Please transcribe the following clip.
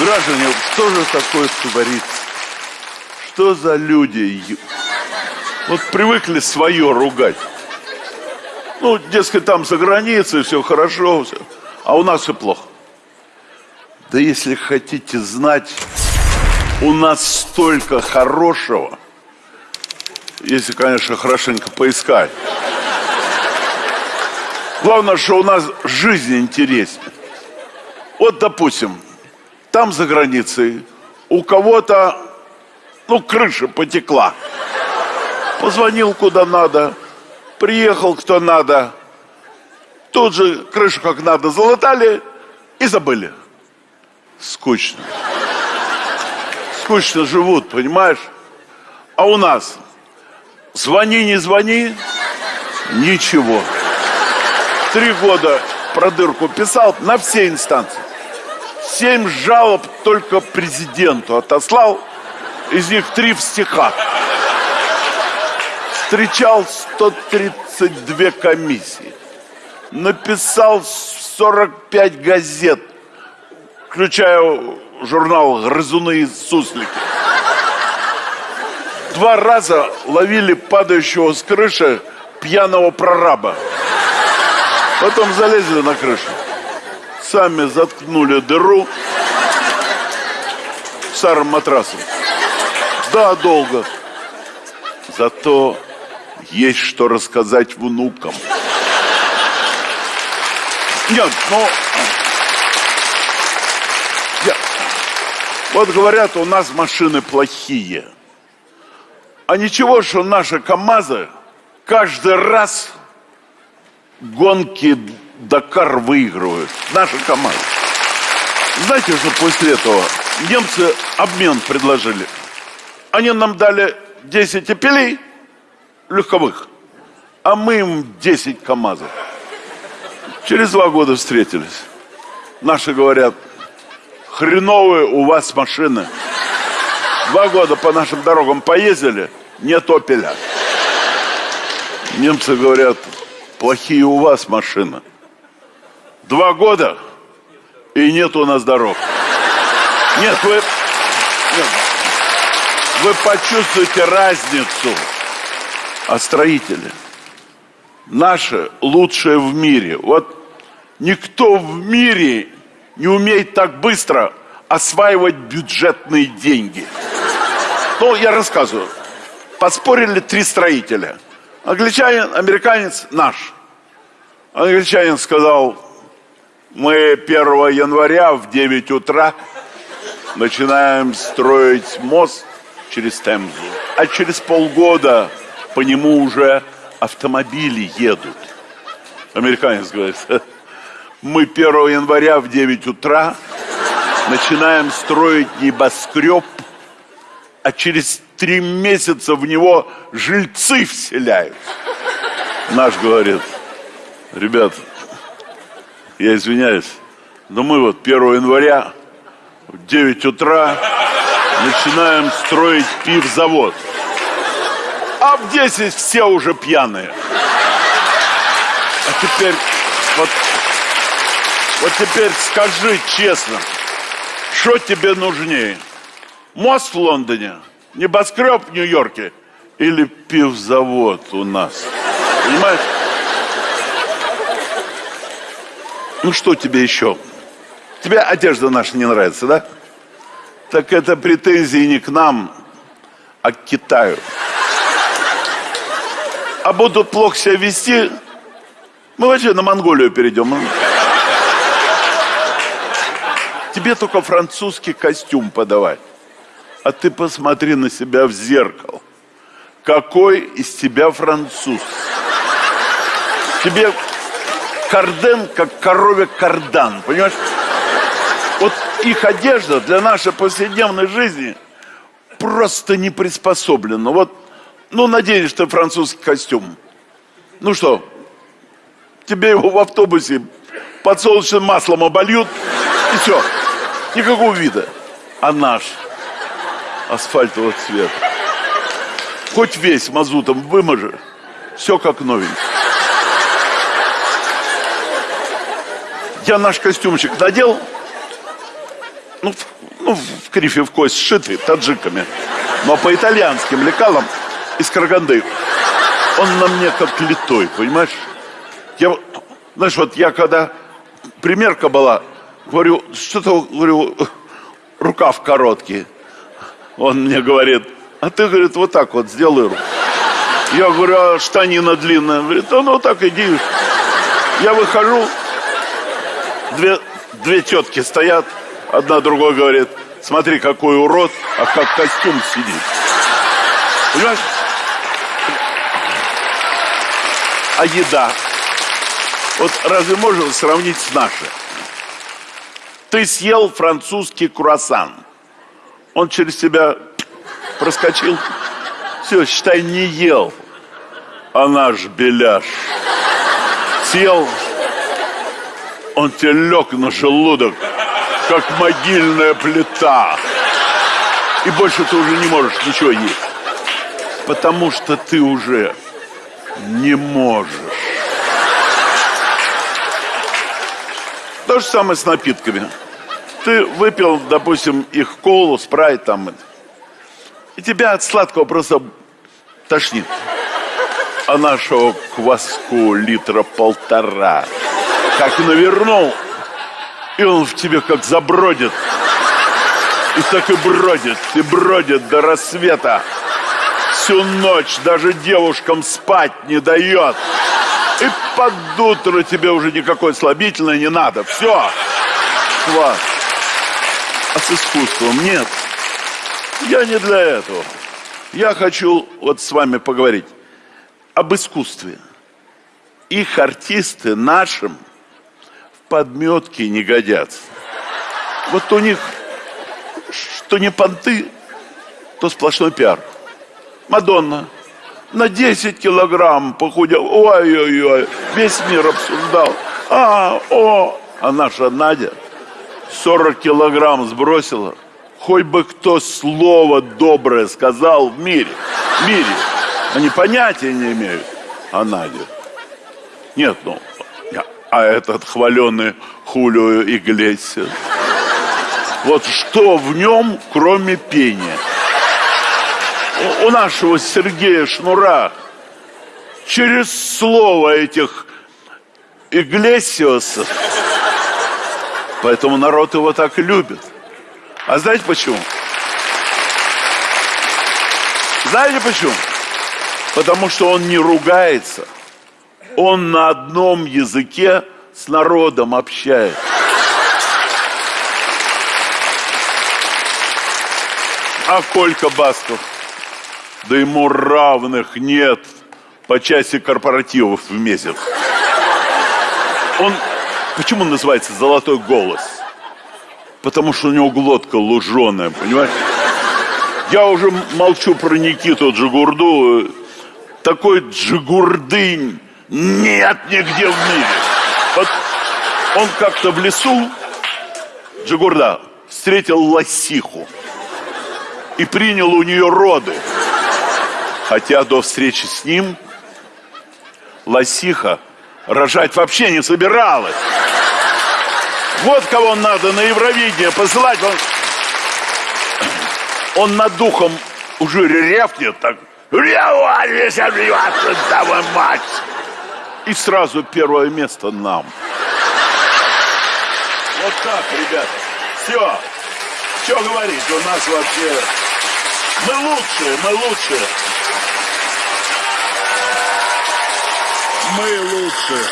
Граждане, что же такое творится? Что за люди? Вот привыкли свое ругать. Ну, дескать, там за границей все хорошо, все. а у нас все плохо. Да если хотите знать, у нас столько хорошего, если, конечно, хорошенько поискать. Главное, что у нас жизнь интереснее. Вот, допустим, там за границей у кого-то, ну, крыша потекла. Позвонил куда надо, приехал кто надо. Тут же крышу как надо залатали и забыли. Скучно. Скучно живут, понимаешь? А у нас звони, не звони, ничего. Три года про дырку писал на все инстанции. Семь жалоб только президенту отослал, из них три в стихах. Встречал 132 комиссии. Написал 45 газет, включая журнал «Грызуны и суслики». Два раза ловили падающего с крыши пьяного прораба. Потом залезли на крышу. Сами заткнули дыру старым матрасом. Да, долго. Зато есть что рассказать внукам. Нет, ну... Я... Вот говорят, у нас машины плохие. А ничего, что наши КАМАЗы каждый раз гонки Дакар выигрывают. Наши команды. Знаете, что после этого немцы обмен предложили? Они нам дали 10 эпилей легковых, а мы им 10 КАМАЗов. Через два года встретились. Наши говорят, хреновые у вас машины. Два года по нашим дорогам поездили, нет опеля. Немцы говорят, плохие у вас машины. Два года, и нет у нас дорог. Нет, вы... Нет, вы почувствуете разницу. А строители наши лучшие в мире. Вот никто в мире не умеет так быстро осваивать бюджетные деньги. Ну, я рассказываю. Поспорили три строителя – Англичанин, американец наш. Англичанин сказал, мы 1 января в 9 утра начинаем строить мост через Темзу. А через полгода по нему уже автомобили едут. Американец говорит, мы 1 января в 9 утра начинаем строить небоскреб, а через три месяца в него жильцы вселяют. Наш говорит, ребят, я извиняюсь, но мы вот 1 января в 9 утра начинаем строить пивзавод. А в 10 все уже пьяные. А теперь, вот, вот теперь скажи честно, что тебе нужнее? Мост в Лондоне – Небоскреб в Нью-Йорке или пивзавод у нас. Понимаешь? Ну что тебе еще? Тебе одежда наша не нравится, да? Так это претензии не к нам, а к Китаю. А будут плохо себя вести, мы вообще на Монголию перейдем. Тебе только французский костюм подавать. А ты посмотри на себя в зеркало. Какой из тебя француз? Тебе карден, как корове кардан, понимаешь? Вот их одежда для нашей повседневной жизни просто не приспособлена. Вот, ну, наденешь ты французский костюм. Ну что, тебе его в автобусе подсолнечным маслом обольют, и все. Никакого вида. А наш – асфальтового цвета. Хоть весь мазутом выможи, все как новенький. Я наш костюмчик надел, ну, ну, в крифе в кость сшитый таджиками, но по итальянским лекалам из Караганды. Он на мне как литой, понимаешь? Я, знаешь, вот я когда примерка была, говорю, что-то, говорю, рукав короткий. Он мне говорит, а ты, говорит, вот так вот сделай руку. Я говорю, а штанина длинная? Он говорит, да ну так иди. Я выхожу, две, две тетки стоят, одна другой говорит, смотри, какой урод, а как костюм сидит. Понимаешь? А еда? Вот разве можно сравнить с нашей? Ты съел французский круассан. Он через тебя проскочил. Все, считай, не ел. А наш беляш съел, он тебе лег на желудок, как могильная плита. И больше ты уже не можешь ничего есть. Потому что ты уже не можешь. То же самое с напитками. Ты выпил, допустим, их колу, спрайт там. И тебя от сладкого просто тошнит. А нашего кваску литра полтора. Как навернул, и он в тебе как забродит. И так и бродит, и бродит до рассвета. Всю ночь даже девушкам спать не дает. И под утро тебе уже никакой слабительной не надо. Все. Квас. А с искусством нет. Я не для этого. Я хочу вот с вами поговорить об искусстве. Их артисты нашим в подметке не годятся. Вот у них что не понты, то сплошной пиар. Мадонна на 10 килограмм похудел. Ой-ой-ой, весь мир обсуждал. А, о, а наша Надя 40 килограмм сбросила. Хоть бы кто слово доброе сказал в мире. В мире. Они понятия не имеют. А Надя? Нет, ну, а этот хваленый Хулио Иглесиас? Вот что в нем, кроме пения? У, нашего Сергея Шнура через слово этих Иглесиосов, поэтому народ его так любит. А знаете почему? Знаете почему? Потому что он не ругается. Он на одном языке с народом общается. А Колька Басков? Да ему равных нет по части корпоративов в месяц. Он, почему называется «золотой голос»? Потому что у него глотка луженая, понимаешь? Я уже молчу про Никиту Джигурду. Такой Джигурдынь нет нигде в мире. Вот он как-то в лесу, Джигурда, встретил лосиху и принял у нее роды. Хотя до встречи с ним лосиха рожать вообще не собиралась. Вот кого надо на Евровидение посылать. Он, он над духом уже рявкнет так. мать. И сразу первое место нам. Вот так, ребята. Все. Что говорить? У нас вообще... Мы лучшие, мы лучшие. Мы лучшие.